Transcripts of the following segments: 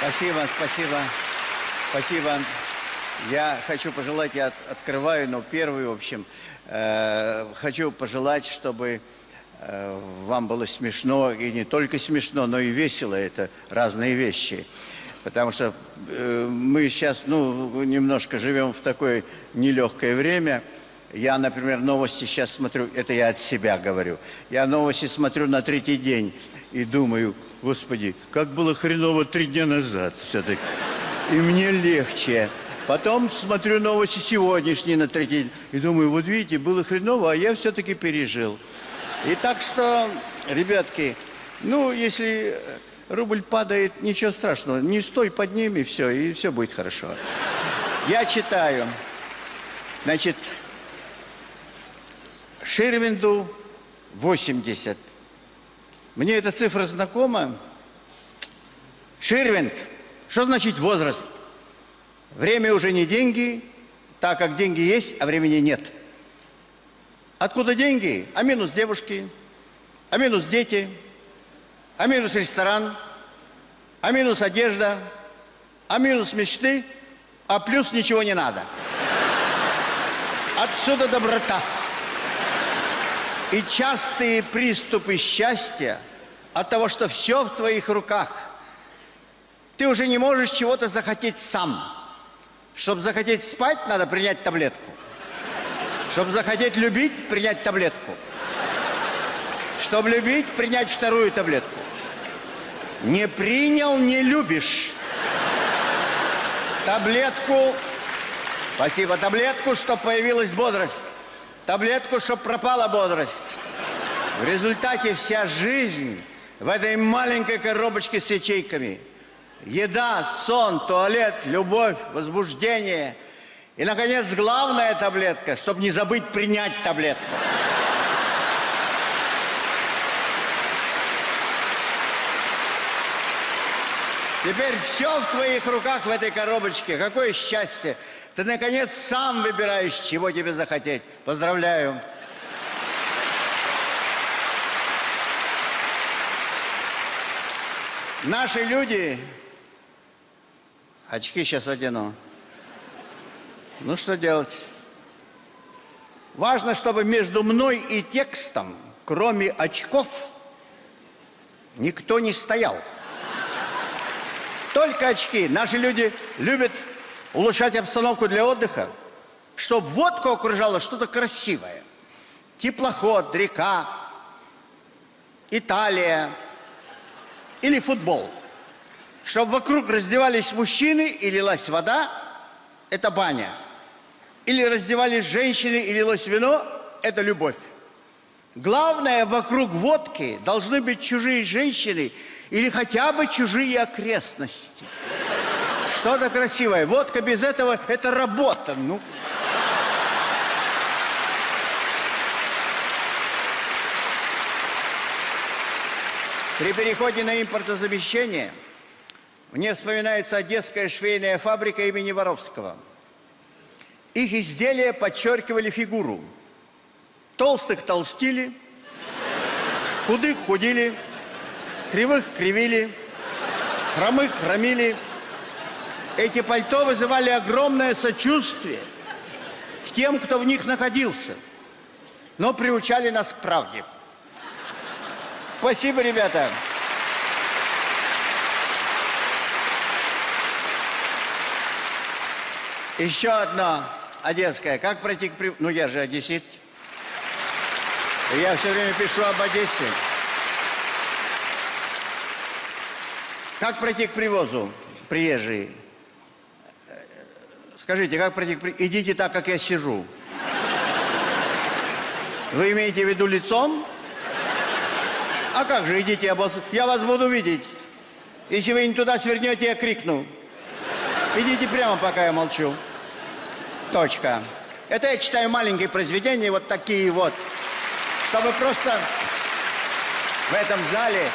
Спасибо, спасибо, спасибо. Я хочу пожелать, я от- открываю, но первый, в общем, э, хочу пожелать, чтобы э, вам было смешно, и не только смешно, но и весело, это разные вещи. Потому что э, мы сейчас, ну, немножко живем в такое нелегкое время. Я, например, новости сейчас смотрю, это я от себя говорю. Я новости смотрю на третий день и думаю, господи, как было хреново три дня назад все-таки. И мне легче. Потом смотрю новости сегодняшние на третий день и думаю, вот видите, было хреново, а я все-таки пережил. И так что, ребятки, ну, если рубль падает, ничего страшного, не стой под ним и все, и все будет хорошо. Я читаю. Значит, Ширвинду 80. Мне эта цифра знакома. Ширвинд. Что значит возраст? Время уже не деньги, так как деньги есть, а времени нет. Откуда деньги? А минус девушки, а минус дети, а минус ресторан, а минус одежда, а минус мечты, а плюс ничего не надо. Отсюда доброта. И частые приступы счастья от того, что все в твоих руках. Ты уже не можешь чего-то захотеть сам. Чтобы захотеть спать, надо принять таблетку. Чтобы захотеть любить, принять таблетку. Чтобы любить, принять вторую таблетку. Не принял, не любишь. Таблетку, спасибо, таблетку, чтобы появилась бодрость. Таблетку, чтобы пропала бодрость. В результате вся жизнь в этой маленькой коробочке с ячейками. Еда, сон, туалет, любовь, возбуждение. И, наконец, главная таблетка, чтобы не забыть принять таблетку. Теперь все в твоих руках в этой коробочке. Какое счастье. Ты, наконец, сам выбираешь, чего тебе захотеть. Поздравляю. Наши люди... Очки сейчас одену. Ну, что делать? Важно, чтобы между мной и текстом, кроме очков, никто не стоял. Только очки. Наши люди любят улучшать обстановку для отдыха, чтобы водку окружало что-то красивое. Теплоход, река, Италия или футбол. Чтобы вокруг раздевались мужчины и лилась вода, это баня. Или раздевались женщины и лилось вино, это любовь. Главное, вокруг водки должны быть чужие женщины или хотя бы чужие окрестности. Что-то красивое. Водка без этого – это работа. Ну. При переходе на импортозамещение мне вспоминается Одесская швейная фабрика имени Воровского. Их изделия подчеркивали фигуру. Толстых толстили, худых худили, кривых кривили, хромых хромили. Эти пальто вызывали огромное сочувствие к тем, кто в них находился, но приучали нас к правде. Спасибо, ребята. Еще одно одесское. Как пройти к. Ну, я же одессит. Я все время пишу об Одессе. Как пройти к привозу, приезжие? Скажите, как пройти к при... Идите так, как я сижу. Вы имеете в виду лицом? А как же, идите, я вас буду видеть. Если вы не туда свернете, я крикну. Идите прямо, пока я молчу. Точка. Это я читаю маленькие произведения, вот такие вот. Чтобы просто в этом зале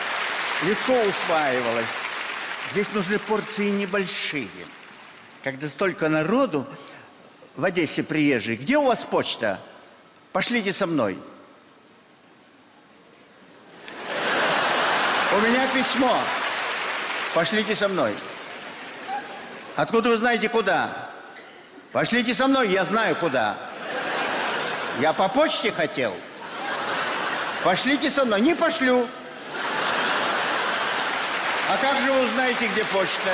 легко усваивалось. Здесь нужны порции небольшие. Когда столько народу в Одессе приезжих, где у вас почта? Пошлите со мной. У меня письмо. Пошлите со мной. Откуда вы знаете, куда? Пошлите со мной, я знаю, куда. Я по почте хотел. Пошлите со мной. Не пошлю. А как же вы узнаете, где почта?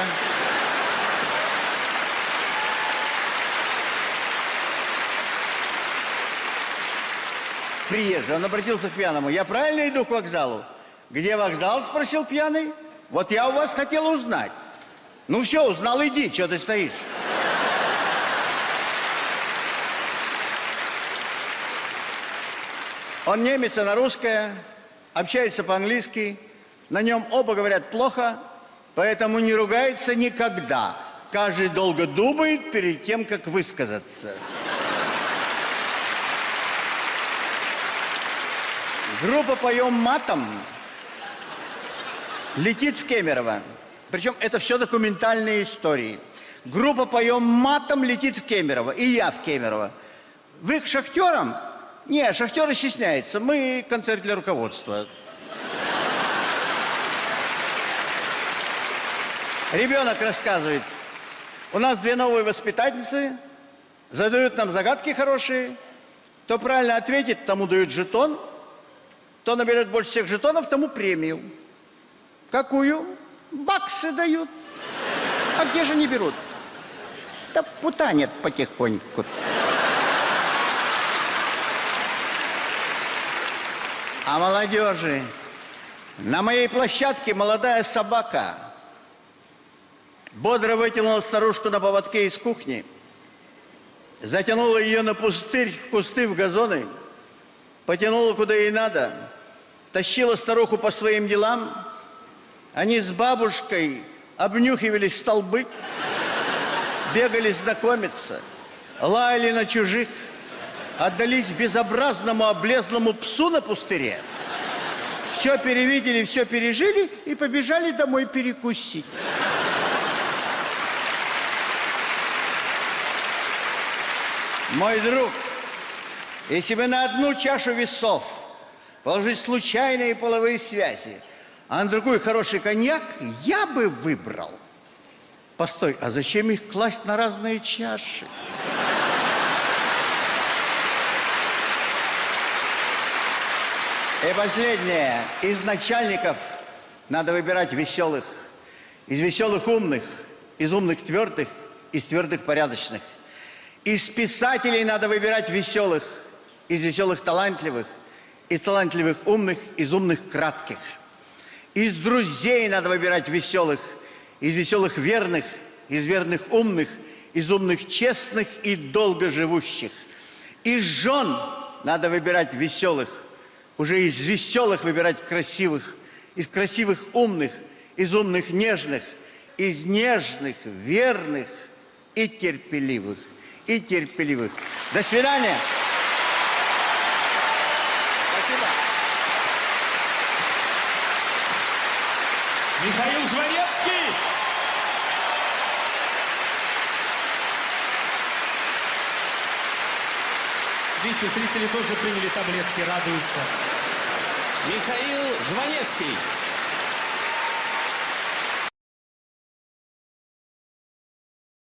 Приезжий, он обратился к пьяному. Я правильно иду к вокзалу? Где вокзал, спросил пьяный. Вот я у вас хотел узнать. Ну все, узнал, иди, что ты стоишь? Он немец, она русская, общается по-английски. На нем оба говорят плохо, поэтому не ругается никогда. Каждый долго думает перед тем, как высказаться. Группа «Поем матом» летит в Кемерово. Причем это все документальные истории. Группа «Поем матом» летит в Кемерово. И я в Кемерово. Вы к шахтерам? Не, шахтеры стесняются. Мы концерт для руководства. Ребенок рассказывает. У нас две новые воспитательницы. Задают нам загадки хорошие. Кто правильно ответит, тому дают жетон. Кто наберет больше всех жетонов, тому премию. Какую? Баксы дают. А где же не берут? Да путанет потихоньку. А молодежи? На моей площадке молодая собака. Бодро вытянула старушку на поводке из кухни, затянула ее на пустырь, в кусты, в газоны, потянула куда ей надо, тащила старуху по своим делам. Они с бабушкой обнюхивались столбы, бегали знакомиться, лаяли на чужих, отдались безобразному облезлому псу на пустыре. Все перевидели, все пережили и побежали домой перекусить. Мой друг, если бы на одну чашу весов положить случайные половые связи, а на другой хороший коньяк, я бы выбрал. Постой, а зачем их класть на разные чаши? И последнее. Из начальников надо выбирать веселых. Из веселых умных, из умных твердых, из твердых порядочных. Из писателей надо выбирать веселых, из веселых талантливых, из талантливых умных, из умных кратких. Из друзей надо выбирать веселых, из веселых верных, из верных умных, из умных честных и долгоживущих. Из жен надо выбирать веселых, уже из веселых выбирать красивых, из красивых умных, из умных нежных, из нежных верных и терпеливых, и терпеливых. До свидания. Спасибо. Михаил Жванецкий! Видите, зрители тоже приняли таблетки, радуются. Михаил Жванецкий.